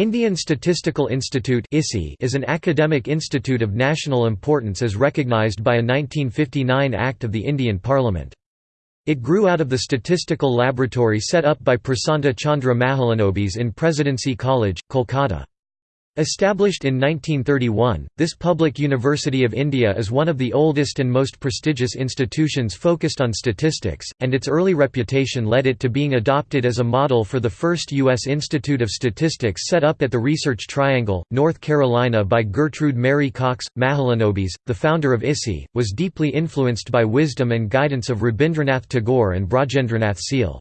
Indian Statistical Institute is an academic institute of national importance as recognised by a 1959 Act of the Indian Parliament. It grew out of the statistical laboratory set up by Prasanta Chandra Mahalanobis in Presidency College, Kolkata. Established in 1931, this public university of India is one of the oldest and most prestigious institutions focused on statistics, and its early reputation led it to being adopted as a model for the first U.S. Institute of Statistics set up at the Research Triangle, North Carolina by Gertrude Mary Cox. Mahalanobis, the founder of ISI, was deeply influenced by wisdom and guidance of Rabindranath Tagore and Brajendranath Seal.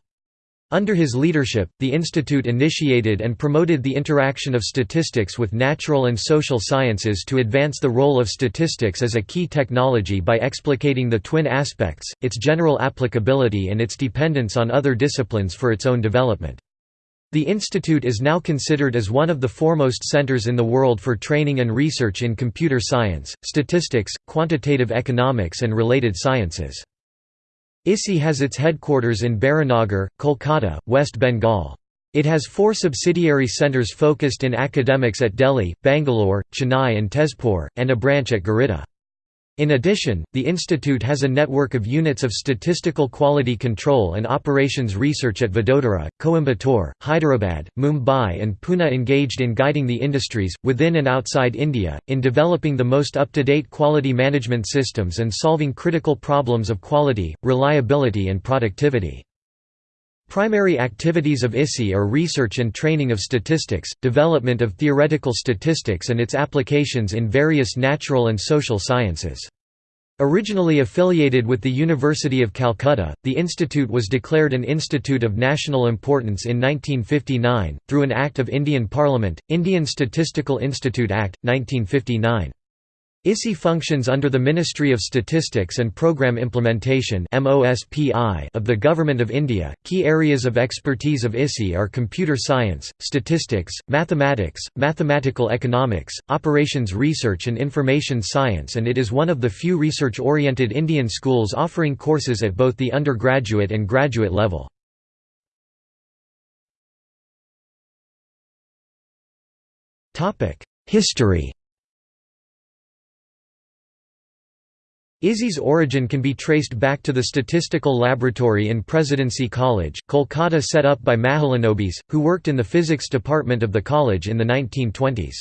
Under his leadership, the institute initiated and promoted the interaction of statistics with natural and social sciences to advance the role of statistics as a key technology by explicating the twin aspects, its general applicability and its dependence on other disciplines for its own development. The institute is now considered as one of the foremost centers in the world for training and research in computer science, statistics, quantitative economics and related sciences. ISI has its headquarters in Baranagar, Kolkata, West Bengal. It has four subsidiary centres focused in academics at Delhi, Bangalore, Chennai and Tezpur, and a branch at Giridih. In addition, the institute has a network of units of statistical quality control and operations research at Vadodara, Coimbatore, Hyderabad, Mumbai and Pune engaged in guiding the industries, within and outside India, in developing the most up-to-date quality management systems and solving critical problems of quality, reliability and productivity. Primary activities of ISI are research and training of statistics, development of theoretical statistics and its applications in various natural and social sciences. Originally affiliated with the University of Calcutta, the institute was declared an institute of national importance in 1959, through an Act of Indian Parliament, Indian Statistical Institute Act, 1959. ISI functions under the Ministry of Statistics and Programme Implementation of the Government of India. Key areas of expertise of ISI are computer science, statistics, mathematics, mathematical economics, operations research, and information science, and it is one of the few research oriented Indian schools offering courses at both the undergraduate and graduate level. History ISI's origin can be traced back to the statistical laboratory in Presidency College, Kolkata set up by Mahalanobis, who worked in the physics department of the college in the 1920s.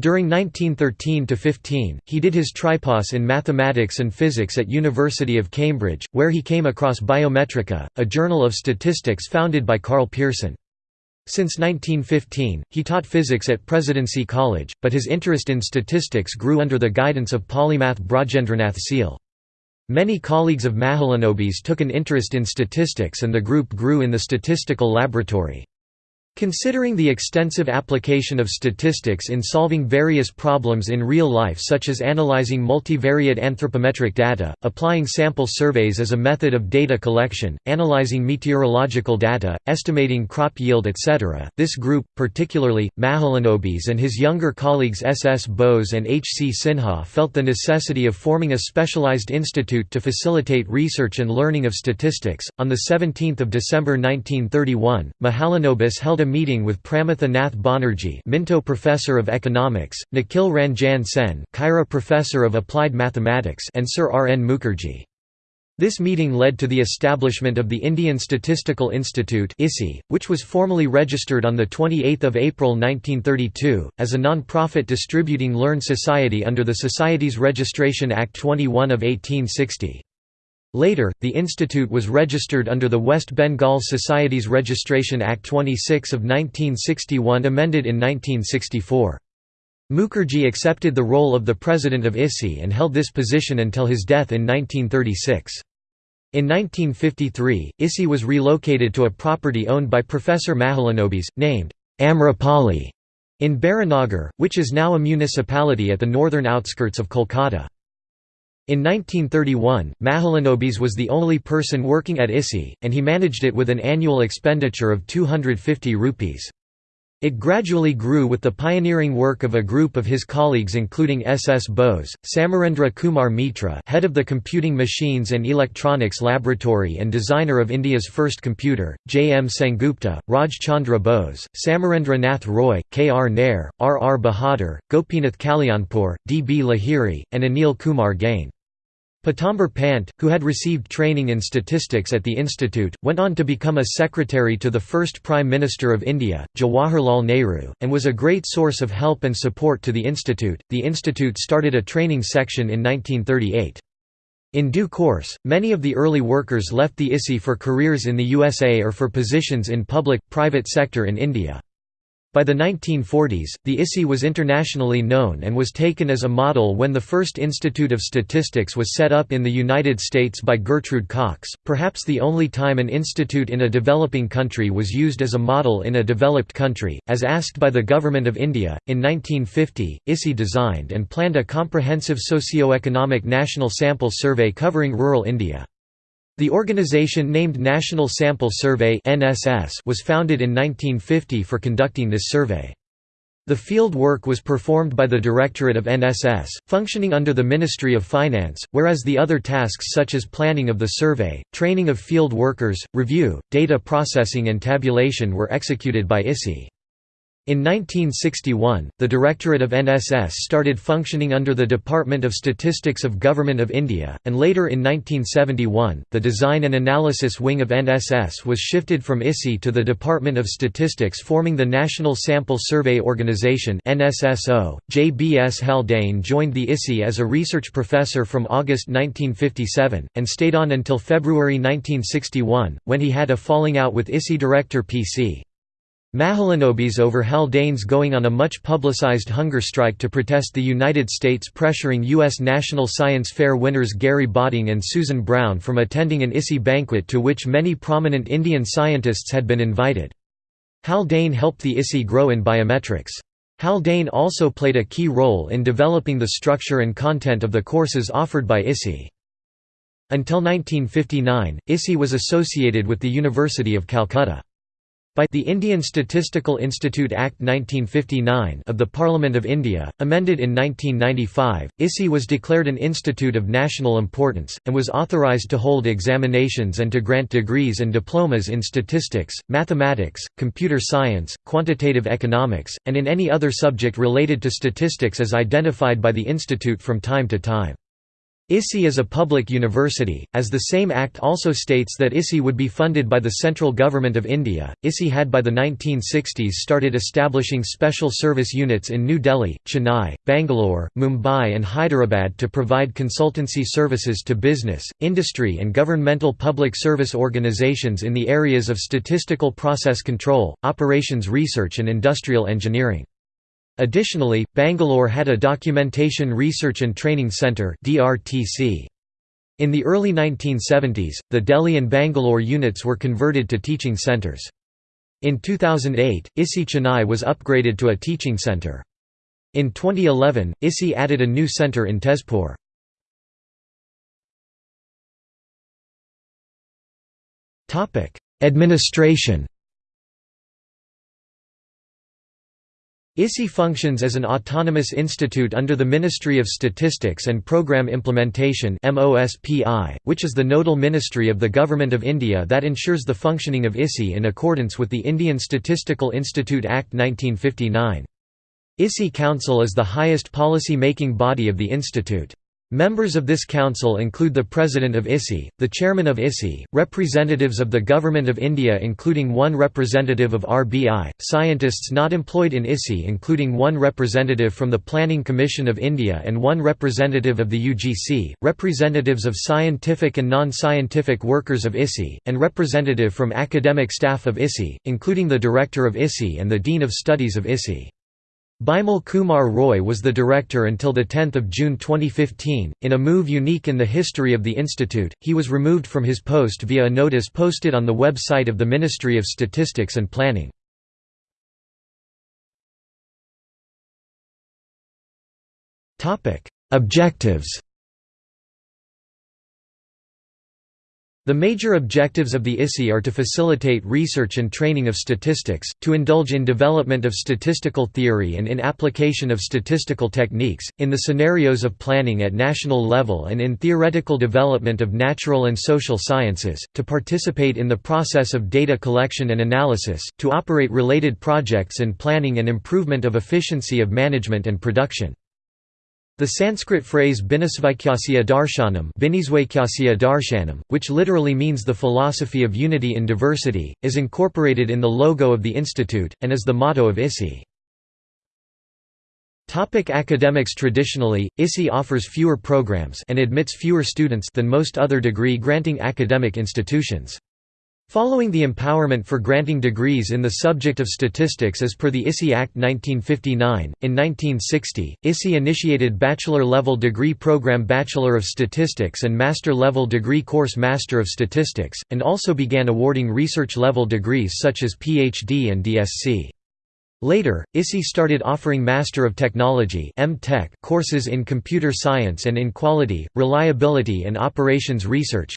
During 1913–15, he did his tripos in mathematics and physics at University of Cambridge, where he came across Biometrika, a journal of statistics founded by Karl Pearson. Since 1915, he taught physics at Presidency College, but his interest in statistics grew under the guidance of polymath Brajendranath Seal. Many colleagues of Mahalanobis took an interest in statistics and the group grew in the statistical laboratory. Considering the extensive application of statistics in solving various problems in real life such as analyzing multivariate anthropometric data, applying sample surveys as a method of data collection, analyzing meteorological data, estimating crop yield etc., this group, particularly, Mahalanobis and his younger colleagues S. S. Bose and H. C. Sinha felt the necessity of forming a specialized institute to facilitate research and learning of statistics. On 17 December 1931, Mahalanobis held a meeting with Pramatha Nath Banerjee Minto Professor of Economics, Nikhil Ranjan Sen Khaira Professor of Applied Mathematics and Sir R. N. Mukherjee. This meeting led to the establishment of the Indian Statistical Institute which was formally registered on 28 April 1932, as a non-profit distributing learned society under the Society's Registration Act 21 of 1860. Later, the institute was registered under the West Bengal Societies Registration Act 26 of 1961 amended in 1964. Mukherjee accepted the role of the president of ISI and held this position until his death in 1936. In 1953, ISI was relocated to a property owned by Professor Mahalanobis, named Amrapali, in Baranagar, which is now a municipality at the northern outskirts of Kolkata. In 1931, Mahalanobis was the only person working at ISI, and he managed it with an annual expenditure of 250 rupees. It gradually grew with the pioneering work of a group of his colleagues including S. S. Bose, Samarendra Kumar Mitra head of the Computing Machines and Electronics Laboratory and designer of India's first computer, J. M. Sengupta, Raj Chandra Bose, Samarendra Nath Roy, K. R. Nair, R. R. Bahadur, Gopinath Kallianpur, D. B. Lahiri, and Anil Kumar Gain. Pitambar Pant, who had received training in statistics at the institute, went on to become a secretary to the first Prime Minister of India, Jawaharlal Nehru, and was a great source of help and support to the institute. The institute started a training section in 1938. In due course, many of the early workers left the ISI for careers in the USA or for positions in public-private sector in India. By the 1940s, the ISI was internationally known and was taken as a model when the first Institute of Statistics was set up in the United States by Gertrude Cox, perhaps the only time an institute in a developing country was used as a model in a developed country. As asked by the Government of India, in 1950, ISI designed and planned a comprehensive socio-economic national sample survey covering rural India. The organization named National Sample Survey was founded in 1950 for conducting this survey. The field work was performed by the Directorate of NSS, functioning under the Ministry of Finance, whereas the other tasks such as planning of the survey, training of field workers, review, data processing and tabulation were executed by ISI. In 1961, the Directorate of NSS started functioning under the Department of Statistics of Government of India, and later in 1971, the Design and Analysis Wing of NSS was shifted from ISI to the Department of Statistics forming the National Sample Survey Organisation NSSO. J. B. S. Haldane joined the ISI as a research professor from August 1957, and stayed on until February 1961, when he had a falling out with ISI director P.C. Mahalanobis over Haldane's going on a much publicized hunger strike to protest the United States pressuring U.S. National Science Fair winners Gary Botting and Susan Brown from attending an ISI banquet to which many prominent Indian scientists had been invited. Haldane helped the ISI grow in biometrics. Haldane also played a key role in developing the structure and content of the courses offered by ISI. Until 1959, ISI was associated with the University of Calcutta. By the Indian Statistical Institute Act 1959 of the Parliament of India, amended in 1995, ISI was declared an institute of national importance, and was authorised to hold examinations and to grant degrees and diplomas in statistics, mathematics, computer science, quantitative economics, and in any other subject related to statistics as identified by the institute from time to time. ISI is a public university, as the same act also states that ISI would be funded by the central government of India. ISI had by the 1960s started establishing special service units in New Delhi, Chennai, Bangalore, Mumbai, and Hyderabad to provide consultancy services to business, industry, and governmental public service organizations in the areas of statistical process control, operations research, and industrial engineering. Additionally, Bangalore had a Documentation Research and Training Centre In the early 1970s, the Delhi and Bangalore units were converted to teaching centres. In 2008, ISI Chennai was upgraded to a teaching centre. In 2011, ISI added a new centre in Tezpur. Administration ISI functions as an autonomous institute under the Ministry of Statistics and Programme Implementation which is the nodal ministry of the Government of India that ensures the functioning of ISI in accordance with the Indian Statistical Institute Act 1959. ISI Council is the highest policy-making body of the institute. Members of this council include the President of ISI, the Chairman of ISI, representatives of the Government of India including one representative of RBI, scientists not employed in ISI including one representative from the Planning Commission of India and one representative of the UGC, representatives of scientific and non-scientific workers of ISI, and representative from academic staff of ISI, including the Director of ISI and the Dean of Studies of ISI. Bimal Kumar Roy was the director until 10 June 2015. In a move unique in the history of the institute, he was removed from his post via a notice posted on the website of the Ministry of Statistics and Planning. Objectives The major objectives of the ISI are to facilitate research and training of statistics, to indulge in development of statistical theory and in application of statistical techniques, in the scenarios of planning at national level and in theoretical development of natural and social sciences, to participate in the process of data collection and analysis, to operate related projects and planning and improvement of efficiency of management and production. The Sanskrit phrase Binisvaikyasya darshanam which literally means the philosophy of unity in diversity, is incorporated in the logo of the institute, and is the motto of ISI. Topic academics Traditionally, ISI offers fewer programs and admits fewer students than most other degree-granting academic institutions. Following the empowerment for granting degrees in the subject of statistics as per the ISI Act 1959, in 1960, ISI initiated bachelor-level degree program Bachelor of Statistics and master-level degree course Master of Statistics, and also began awarding research-level degrees such as PhD and DSc. Later, ISI started offering Master of Technology courses in computer science and in quality, reliability and operations research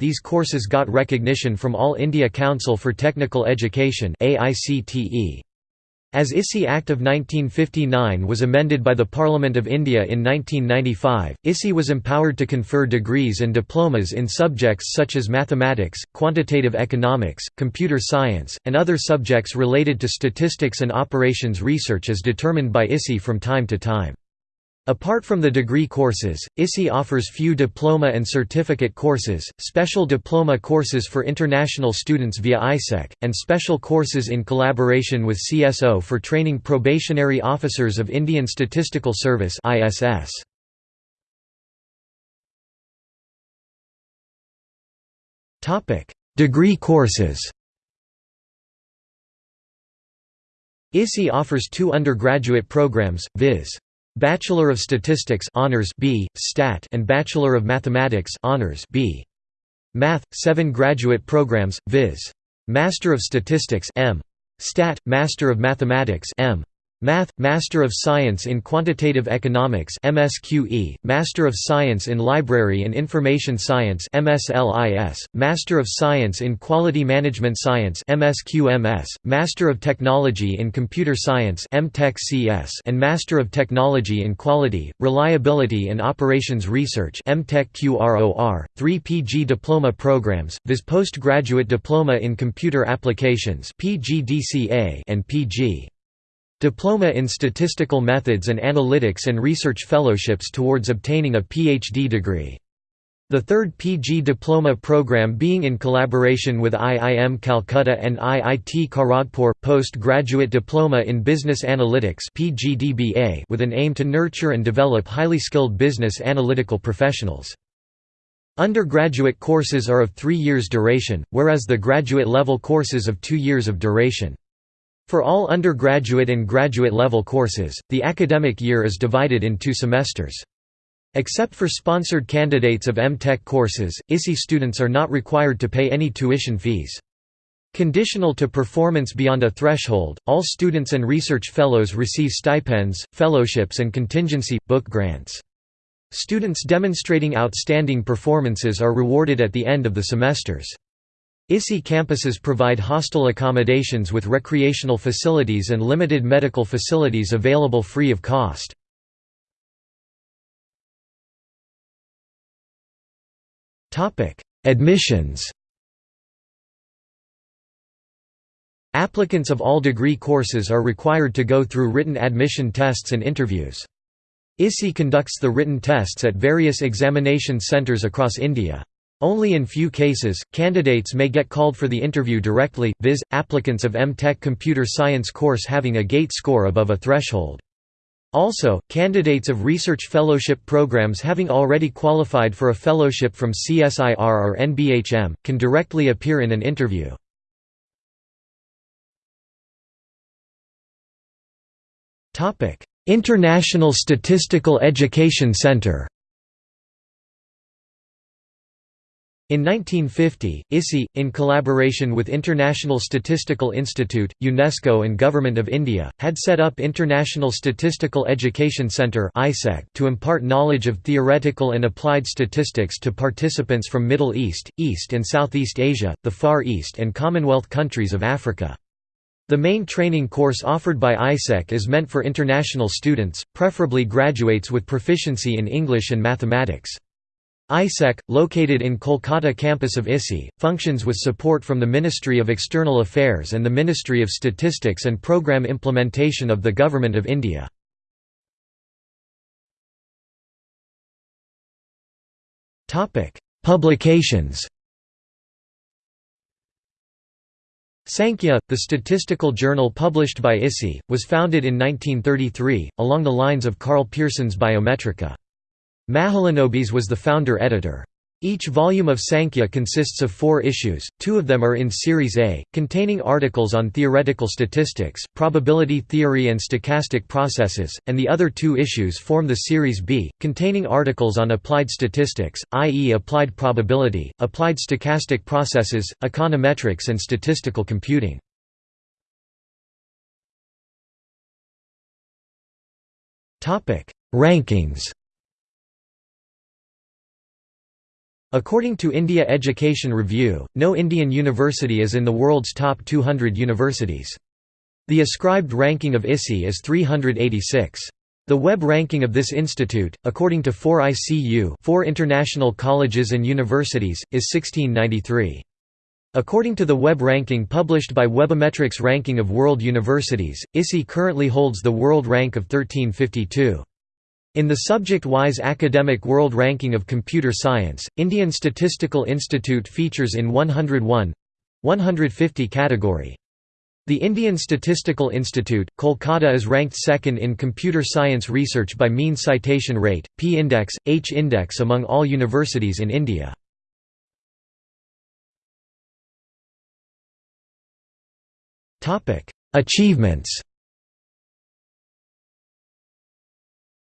.These courses got recognition from All India Council for Technical Education. As ISI Act of 1959 was amended by the Parliament of India in 1995, ISI was empowered to confer degrees and diplomas in subjects such as mathematics, quantitative economics, computer science, and other subjects related to statistics and operations research as determined by ISI from time to time. Apart from the degree courses, ISI offers few diploma and certificate courses, special diploma courses for international students via ISEC, and special courses in collaboration with CSO for training probationary officers of Indian Statistical Service ISS. Degree courses ISI offers two undergraduate programs, viz. Bachelor of Statistics honors B, Stat and Bachelor of Mathematics honors B. Math, 7 graduate programs, viz. Master of Statistics M. Stat, Master of Mathematics M. Math, Master of Science in Quantitative Economics MSQE, Master of Science in Library and Information Science MSLIS, Master of Science in Quality Management Science MSQMS, Master of Technology in Computer Science MTechCS, and Master of Technology in Quality, Reliability and Operations Research MTechQROR, 3 PG diploma programs, viz Postgraduate Diploma in Computer Applications PGDCA and PG. Diploma in Statistical Methods and Analytics and Research Fellowships towards obtaining a PhD degree. The third PG diploma program being in collaboration with IIM Calcutta and IIT Kharagpur, postgraduate diploma in Business Analytics (PGDBA) with an aim to nurture and develop highly skilled business analytical professionals. Undergraduate courses are of three years duration, whereas the graduate level courses of two years of duration. For all undergraduate and graduate level courses, the academic year is divided in two semesters. Except for sponsored candidates of M.Tech courses, ISI students are not required to pay any tuition fees. Conditional to performance beyond a threshold, all students and research fellows receive stipends, fellowships and contingency, book grants. Students demonstrating outstanding performances are rewarded at the end of the semesters. ISI campuses provide hostel accommodations with recreational facilities and limited medical facilities available free of cost. Admissions Applicants of all degree courses are required to go through written admission tests and interviews. ISI conducts the written tests at various examination centres across India. Only in few cases, candidates may get called for the interview directly, viz., applicants of M.Tech computer science course having a GATE score above a threshold. Also, candidates of research fellowship programs having already qualified for a fellowship from CSIR or NBHM, can directly appear in an interview. International Statistical Education Centre In 1950, ISI, in collaboration with International Statistical Institute, UNESCO and Government of India, had set up International Statistical Education Centre to impart knowledge of theoretical and applied statistics to participants from Middle East, East and Southeast Asia, the Far East and Commonwealth countries of Africa. The main training course offered by ISEC is meant for international students, preferably graduates with proficiency in English and mathematics. ISEC, located in Kolkata campus of ISI, functions with support from the Ministry of External Affairs and the Ministry of Statistics and Programme Implementation of the Government of India. Publications Sankhya, the statistical journal published by ISI, was founded in 1933, along the lines of Karl Pearson's Biometrika. Mahalanobis was the founder editor. Each volume of Sankhya consists of four issues, two of them are in Series A, containing articles on theoretical statistics, probability theory and stochastic processes, and the other two issues form the Series B, containing articles on applied statistics, i.e. applied probability, applied stochastic processes, econometrics and statistical computing. Rankings According to India Education Review, no Indian university is in the world's top 200 universities. The ascribed ranking of ISI is 386. The web ranking of this institute, according to 4ICU 4 International Colleges and Universities, is 1693. According to the web ranking published by Webometrics Ranking of World Universities, ISI currently holds the world rank of 1352. In the subject-wise Academic World Ranking of Computer Science, Indian Statistical Institute features in 101 150 category. The Indian Statistical Institute, Kolkata is ranked second in computer science research by mean citation rate, p-index, h-index among all universities in India. Achievements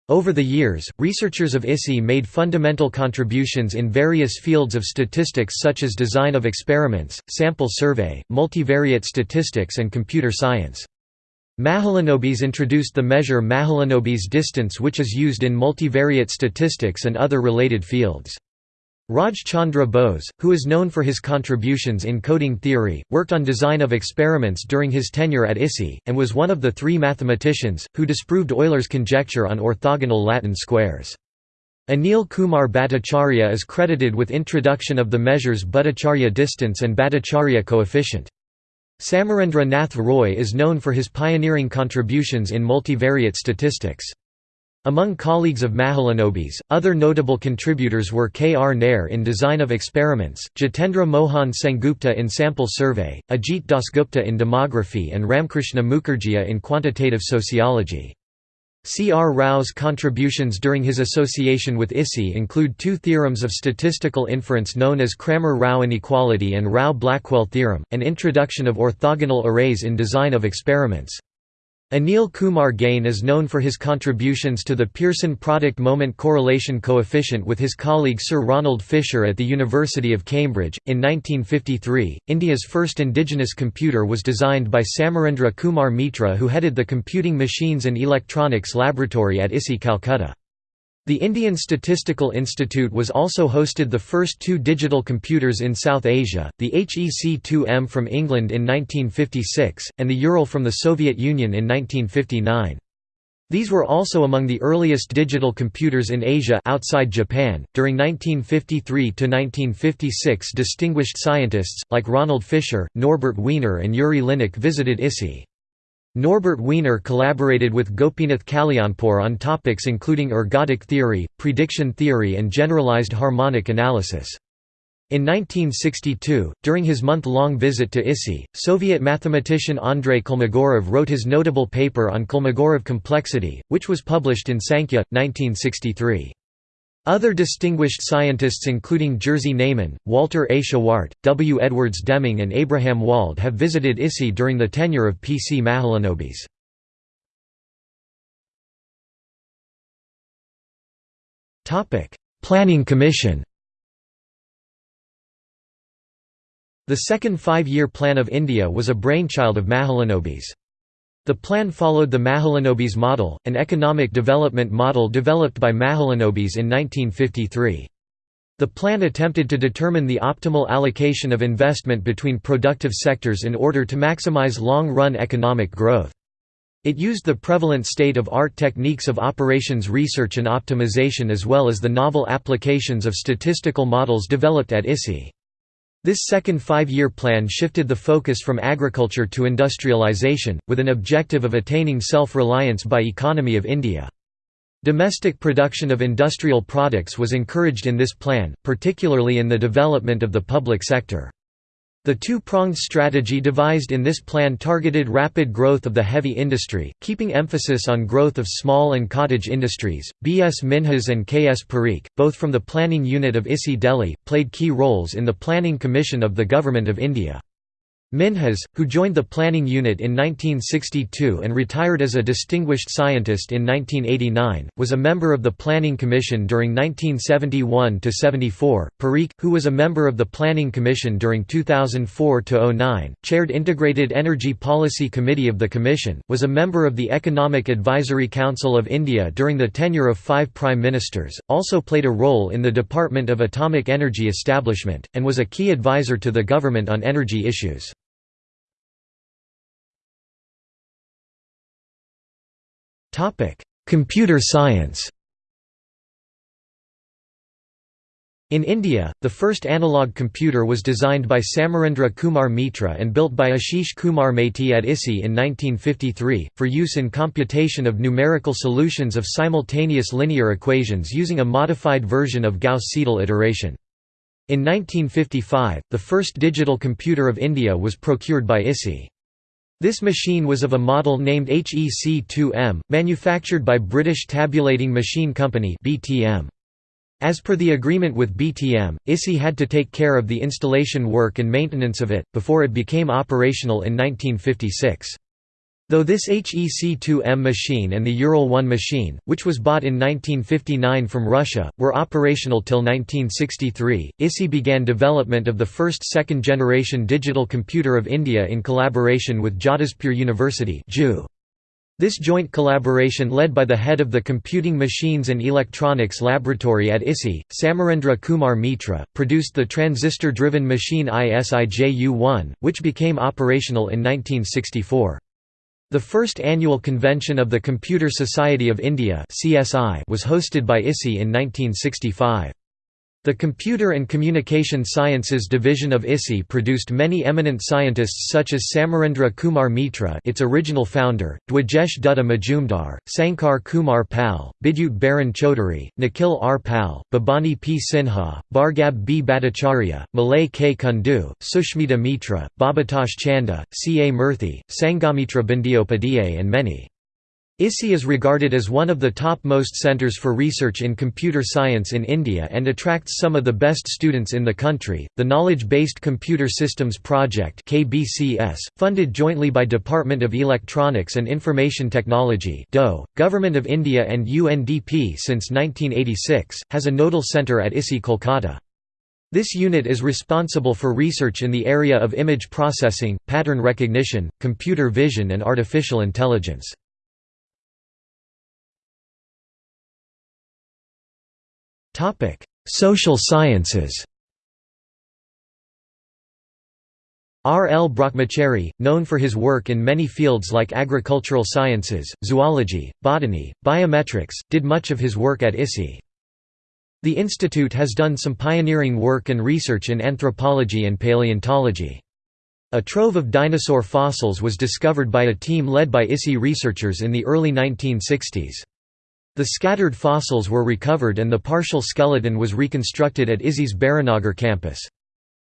Over the years, researchers of ISI made fundamental contributions in various fields of statistics such as design of experiments, sample survey, multivariate statistics and computer science. Mahalanobis introduced the measure Mahalanobis distance which is used in multivariate statistics and other related fields. Raj Chandra Bose, who is known for his contributions in coding theory, worked on design of experiments during his tenure at ISI, and was one of the three mathematicians, who disproved Euler's conjecture on orthogonal Latin squares. Anil Kumar Bhattacharya is credited with introduction of the measures Bhattacharyya distance and Bhattacharyya coefficient. Samarendra Nath Roy is known for his pioneering contributions in multivariate statistics. Among colleagues of Mahalanobis, other notable contributors were K. R. Nair in design of experiments, Jitendra Mohan Sengupta in sample survey, Ajit Dasgupta in demography and Ramkrishna Mukherjee in quantitative sociology. C. R. Rao's contributions during his association with ISI include two theorems of statistical inference known as Cramer-Rao inequality and Rao-Blackwell theorem, and introduction of orthogonal arrays in design of experiments. Anil Kumar Gain is known for his contributions to the Pearson product moment correlation coefficient with his colleague Sir Ronald Fisher at the University of Cambridge. In 1953, India's first indigenous computer was designed by Samarendra Kumar Mitra, who headed the Computing Machines and Electronics Laboratory at ISI Calcutta. The Indian Statistical Institute was also hosted the first two digital computers in South Asia, the HEC-2M from England in 1956, and the Ural from the Soviet Union in 1959. These were also among the earliest digital computers in Asia outside Japan. During 1953 to 1956, distinguished scientists like Ronald Fisher, Norbert Wiener, and Yuri Linnik visited ISI. Norbert Wiener collaborated with Gopinath Kallianpur on topics including ergodic theory, prediction theory and generalized harmonic analysis. In 1962, during his month-long visit to ISI, Soviet mathematician Andrei Kolmogorov wrote his notable paper on Kolmogorov complexity, which was published in Sankhya, 1963. Other distinguished scientists including Jerzy Neyman, Walter A. Shewhart, W. Edwards Deming and Abraham Wald have visited ISI during the tenure of P. C. Mahalanobis. Planning Commission The second five-year plan of India was a brainchild of Mahalanobis. The plan followed the Mahalanobis model, an economic development model developed by Mahalanobis in 1953. The plan attempted to determine the optimal allocation of investment between productive sectors in order to maximize long-run economic growth. It used the prevalent state-of-art techniques of operations research and optimization as well as the novel applications of statistical models developed at ISI. This second five-year plan shifted the focus from agriculture to industrialization, with an objective of attaining self-reliance by economy of India. Domestic production of industrial products was encouraged in this plan, particularly in the development of the public sector. The two-pronged strategy devised in this plan targeted rapid growth of the heavy industry, keeping emphasis on growth of small and cottage industries. B.S. Minhas and K.S. Parikh, both from the planning unit of ISI Delhi, played key roles in the Planning Commission of the Government of India. Minhas, who joined the planning unit in 1962 and retired as a distinguished scientist in 1989, was a member of the Planning Commission during 1971–74. Parikh, who was a member of the Planning Commission during 2004–09, chaired Integrated Energy Policy Committee of the Commission, was a member of the Economic Advisory Council of India during the tenure of five Prime Ministers, also played a role in the Department of Atomic Energy Establishment, and was a key advisor to the government on energy issues. Computer science. In India, the first analog computer was designed by Samarendra Kumar Mitra and built by Ashish Kumar Maity at ISI in 1953, for use in computation of numerical solutions of simultaneous linear equations using a modified version of Gauss-Seidel iteration. In 1955, the first digital computer of India was procured by ISI. This machine was of a model named HEC-2M, manufactured by British Tabulating Machine Company (BTM). As per the agreement with BTM, ISI had to take care of the installation work and maintenance of it, before it became operational in 1956. Though this HEC-2M machine and the Ural-1 machine, which was bought in 1959 from Russia, were operational till 1963, ISI began development of the first second-generation digital computer of India in collaboration with Jadavpur University this joint collaboration led by the head of the Computing Machines and Electronics Laboratory at ISI, Samarendra Kumar Mitra, produced the transistor-driven machine ISIJU-1, which became operational in 1964. The first annual convention of the Computer Society of India was hosted by ISI in 1965. The Computer and Communication Sciences Division of ISI produced many eminent scientists such as Samarendra Kumar Mitra its original founder, Dwijesh Dutta Majumdar, Sankar Kumar Pal, Bidyut Baran Chaudhary, Nikhil R. Pal, Bhabani P. Sinha, Bhargab B. Bhattacharya, Malay K. Kundu, Sushmita Mitra, Bhabatosh Chanda, C. A. Murthy, Sanghamitra Bandyopadhyay and many. ISI is regarded as one of the top-most centers for research in computer science in India and attracts some of the best students in the country. The Knowledge-Based Computer Systems Project (KBCS), funded jointly by Department of Electronics and Information Technology (DOE), Government of India and UNDP since 1986, has a nodal centre at ISI Kolkata. This unit is responsible for research in the area of image processing, pattern recognition, computer vision and artificial intelligence. Topic: Social sciences. R. L. Brahmachary, known for his work in many fields like agricultural sciences, zoology, botany, biometrics, did much of his work at ISI. The institute has done some pioneering work and research in anthropology and paleontology. A trove of dinosaur fossils was discovered by a team led by ISI researchers in the early 1960s. The scattered fossils were recovered and the partial skeleton was reconstructed at ISI's Baranagar campus.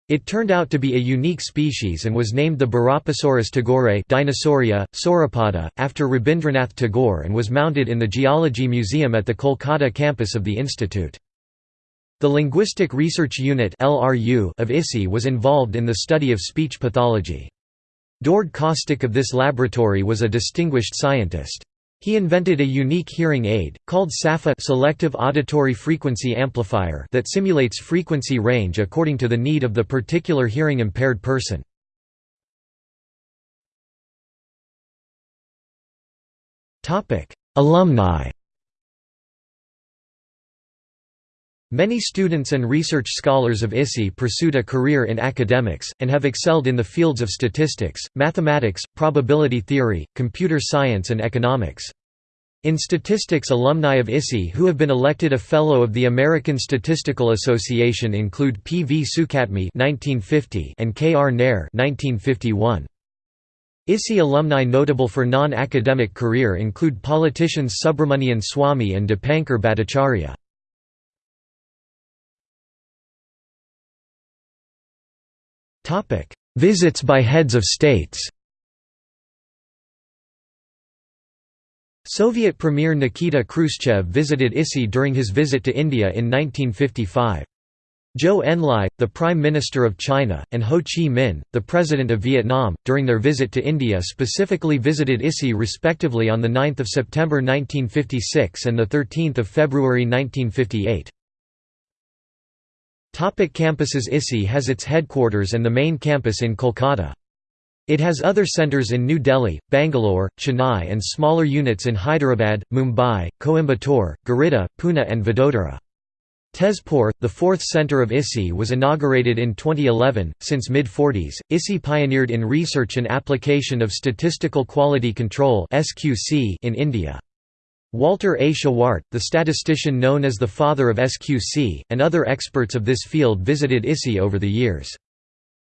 It turned out to be a unique species and was named the Barapasaurus tagore Dinosauria, Sauropoda, after Rabindranath Tagore and was mounted in the Geology Museum at the Kolkata campus of the institute. The Linguistic Research Unit of ISI was involved in the study of speech pathology. Djordje Kostic of this laboratory was a distinguished scientist. He invented a unique hearing aid, called SAFA selective auditory frequency amplifier that simulates frequency range according to the need of the particular hearing-impaired person. Alumni Many students and research scholars of ISI pursued a career in academics, and have excelled in the fields of statistics, mathematics, probability theory, computer science and economics. In statistics alumni of ISI who have been elected a Fellow of the American Statistical Association include P. V. Sukhatme and K. R. Nair 1951. ISI alumni notable for non-academic career include politicians Subramanian Swamy and Dipankar Bhattacharya. Visits by heads of states Soviet Premier Nikita Khrushchev visited ISI during his visit to India in 1955. Zhou Enlai, the Prime Minister of China, and Ho Chi Minh, the President of Vietnam, during their visit to India specifically visited ISI respectively on 9 September 1956 and 13 February 1958. Topic campuses ISI has its headquarters and the main campus in Kolkata. It has other centres in New Delhi, Bangalore, Chennai and smaller units in Hyderabad, Mumbai, Coimbatore, Giridih, Pune and Vadodara. Tezpur, the fourth centre of ISI was inaugurated in 2011. Since mid-40s, ISI pioneered in research and application of statistical quality control in India. Walter A. Shewhart, the statistician known as the father of SQC, and other experts of this field visited ISI over the years.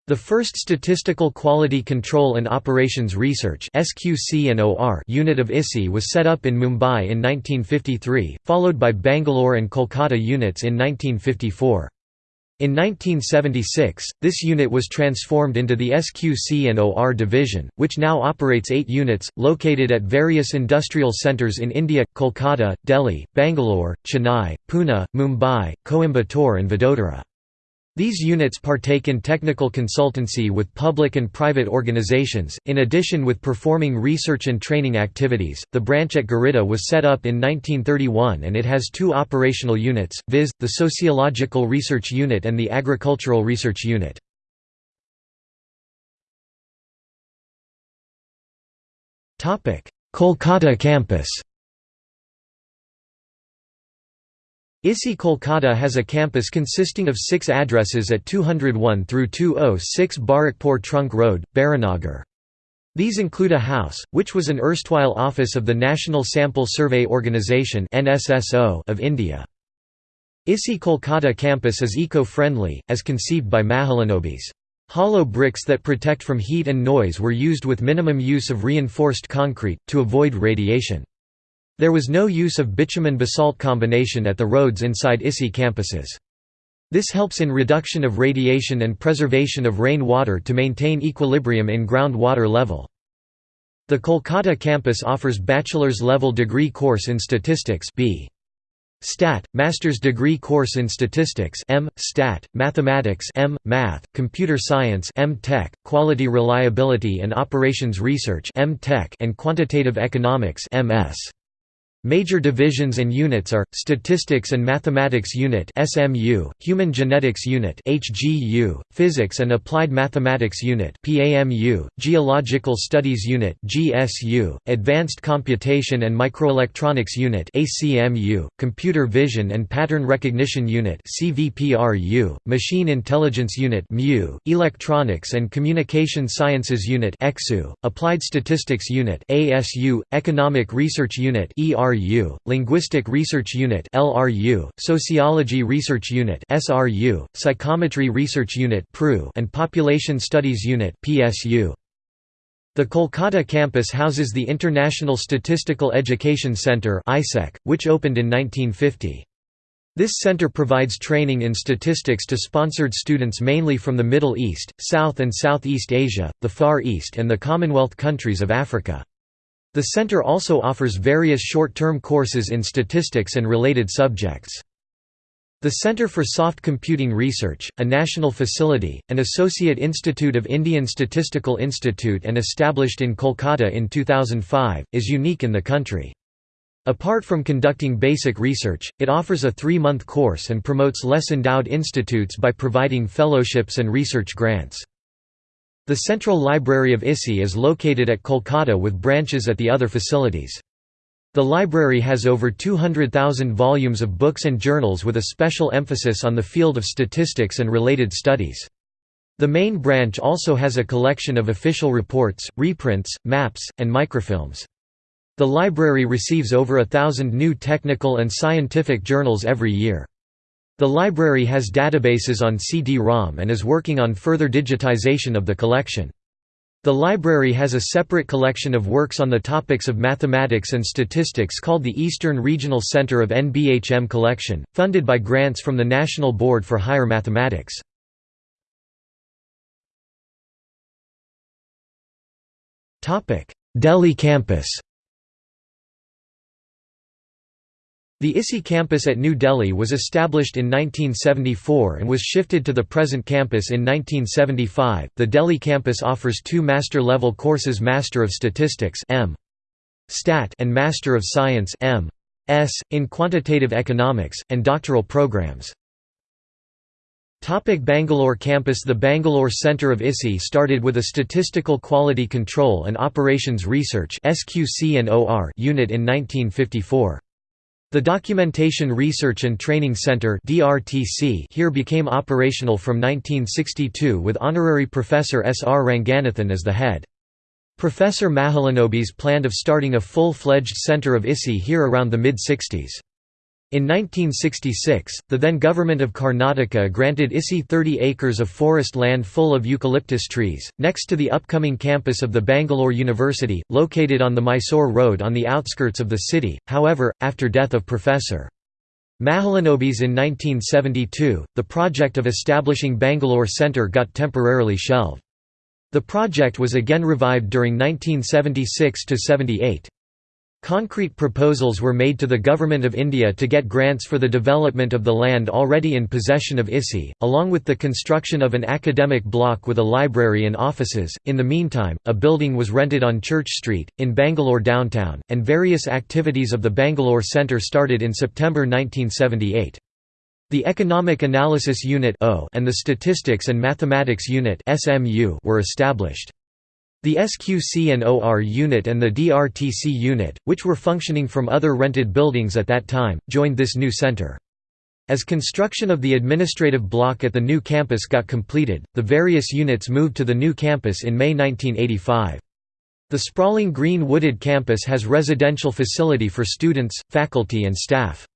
The first Statistical Quality Control and Operations Research unit of ISI was set up in Mumbai in 1953, followed by Bangalore and Kolkata units in 1954. In 1976, this unit was transformed into the SQC&OR division, which now operates eight units, located at various industrial centres in India, Kolkata, Delhi, Bangalore, Chennai, Pune, Mumbai, Coimbatore and Vadodara. These units partake in technical consultancy with public and private organizations, in addition with performing research and training activities. The branch at Giridih was set up in 1931 and it has two operational units, viz., the Sociological Research Unit and the Agricultural Research Unit. Kolkata campus ISI Kolkata has a campus consisting of six addresses at 201 through 206 Barrackpore Trunk Road, Baranagar. These include a house, which was an erstwhile office of the National Sample Survey Organisation of India. ISI Kolkata campus is eco-friendly, as conceived by Mahalanobis. Hollow bricks that protect from heat and noise were used with minimum use of reinforced concrete, to avoid radiation. There was no use of bitumen-basalt combination at the roads inside ISI campuses. This helps in reduction of radiation and preservation of rain water to maintain equilibrium in groundwater level. The Kolkata campus offers bachelor's level degree course in statistics B. Stat, master's degree course in statistics M. Stat, mathematics M. Math, computer science M. Tech, quality reliability and operations research M. Tech and quantitative economics MS. Major divisions and units are Statistics and Mathematics Unit (SMU), Human Genetics Unit (HGU), Physics and Applied Mathematics Unit (PAMU), Geological Studies Unit (GSU), Advanced Computation and Microelectronics Unit (ACMU), Computer Vision and Pattern Recognition Unit (CVPRU), Machine Intelligence Unit (MU), Electronics and Communication Sciences Unit (EXU), Applied Statistics Unit (ASU), Economic Research Unit (ER LRU, Linguistic Research Unit LRU, Sociology Research Unit SRU, Psychometry Research Unit PRU, and Population Studies Unit PSU. The Kolkata campus houses the International Statistical Education Centre which opened in 1950. This center provides training in statistics to sponsored students mainly from the Middle East, South and Southeast Asia, the Far East and the Commonwealth countries of Africa. The center also offers various short-term courses in statistics and related subjects. The Centre for Soft Computing Research, a national facility, an associate institute of Indian Statistical Institute and established in Kolkata in 2005, is unique in the country. Apart from conducting basic research, it offers a three-month course and promotes less endowed institutes by providing fellowships and research grants. The Central Library of ISI is located at Kolkata with branches at the other facilities. The library has over 200,000 volumes of books and journals with a special emphasis on the field of statistics and related studies. The main branch also has a collection of official reports, reprints, maps, and microfilms. The library receives over a thousand new technical and scientific journals every year. The library has databases on CD-ROM and is working on further digitization of the collection. The library has a separate collection of works on the topics of mathematics and statistics called the Eastern Regional Center of NBHM Collection, funded by grants from the National Board for Higher Mathematics. Delhi campus The ISI campus at New Delhi was established in 1974 and was shifted to the present campus in 1975. The Delhi campus offers two master level courses Master of Statistics and Master of Science M. S. in Quantitative Economics, and doctoral programs. Topic Bangalore campus The Bangalore Centre of ISI started with a Statistical Quality Control and Operations Research unit in 1954. The Documentation Research and Training Center here became operational from 1962 with honorary professor S. R. Ranganathan as the head. Professor Mahalanobis planned of starting a full-fledged center of ISI here around the mid-60s. In 1966, the then government of Karnataka granted ISI 30 acres of forest land full of eucalyptus trees, next to the upcoming campus of the Bangalore University, located on the Mysore Road on the outskirts of the city. However, after death of Professor Mahalanobis in 1972, the project of establishing Bangalore Centre got temporarily shelved. The project was again revived during 1976–78. Concrete proposals were made to the Government of India to get grants for the development of the land already in possession of ISI, along with the construction of an academic block with a library and offices. In the meantime, a building was rented on Church Street, in Bangalore downtown, and various activities of the Bangalore Centre started in September 1978. The Economic Analysis Unit and the Statistics and Mathematics Unit were established. The SQC and OR unit and the DRTC unit, which were functioning from other rented buildings at that time, joined this new center. As construction of the administrative block at the new campus got completed, the various units moved to the new campus in May 1985. The sprawling green wooded campus has residential facility for students, faculty and staff.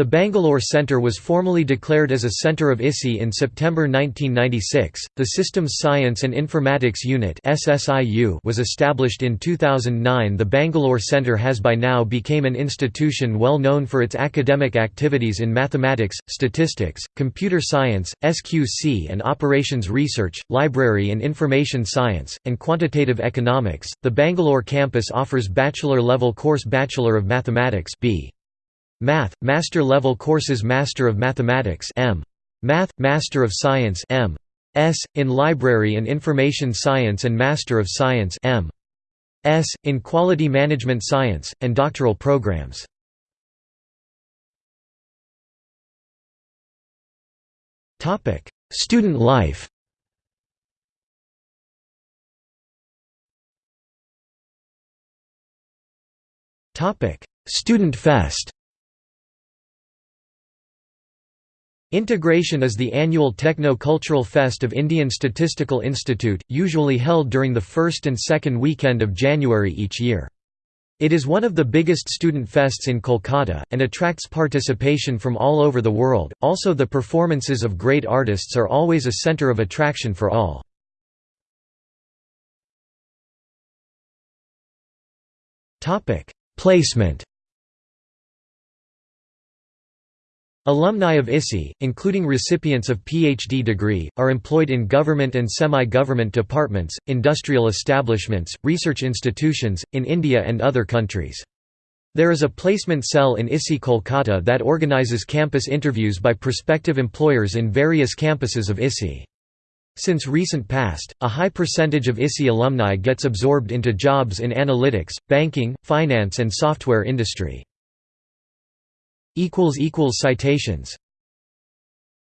The Bangalore Centre was formally declared as a centre of ISI in September 1996. The Systems Science and Informatics Unit (SSIU) was established in 2009. The Bangalore Centre has by now become an institution well known for its academic activities in mathematics, statistics, computer science, SQC and operations research, library and information science, and quantitative economics. The Bangalore campus offers bachelor level course Bachelor of Mathematics (B. Math, Master level courses Master of Mathematics M. Math, Master of Science M. S. in Library and Information Science and Master of Science M. S. in Quality Management Science, and doctoral programs. Student life Student Fest Integration is the annual techno-cultural fest of Indian Statistical Institute, usually held during the first and second weekend of January each year. It is one of the biggest student fests in Kolkata, and attracts participation from all over the world. Also, the performances of great artists are always a center of attraction for all. Placement Alumni of ISI, including recipients of PhD degree, are employed in government and semi-government departments, industrial establishments, research institutions, in India and other countries. There is a placement cell in ISI Kolkata that organizes campus interviews by prospective employers in various campuses of ISI. Since recent past, a high percentage of ISI alumni gets absorbed into jobs in analytics, banking, finance and software industry. Citations